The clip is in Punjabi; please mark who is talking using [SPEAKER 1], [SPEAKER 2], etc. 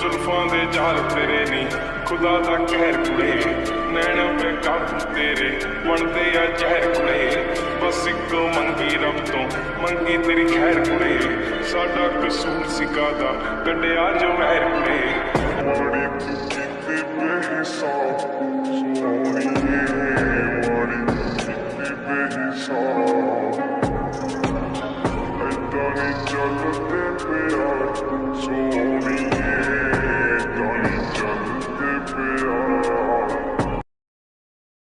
[SPEAKER 1] ਜ਼ੁਲਫਾਂ ਦੇ ਜਾਲ ਤੇਰੇ ਨਹੀਂ ਖੁਦਾ ਦਾ ਕਹਿਰ ਕੁੜੇ। ਨੈਣ ਬੇਕਾਬੂ ਤੇਰੇ, ਬਣਦੇ ਆ ਜ਼ਹਿਰ ਕੁੜੇ। ਬਸ ਇੱਕ ਮੰਗੀ ਰੱਬ ਤੋਂ, ਮੰਗੀ ਤੇਰੀ ਖੈਰ ਕੁੜੇ। ਸਾਡਾ ਕਸੂਰ ਸਿਕਾਦਾ ਕੱਢਿਆ ਜੋ ਮਹਿਰ ਕੁੜੇ।
[SPEAKER 2] ਮਾੜੀ ਤੂੰ ਕੀਤੀ ਬੇਹਿਸਾਬ ਸੋਹਣੀਏ ਮਾੜੀ ਤੂੰ ਕੀਤੀ ਬੇਹਿਸਾਬ ਏਦਾਂ ਨਹੀਂ ਚੱਲਦੇ ਪਿਆਰ Patreon.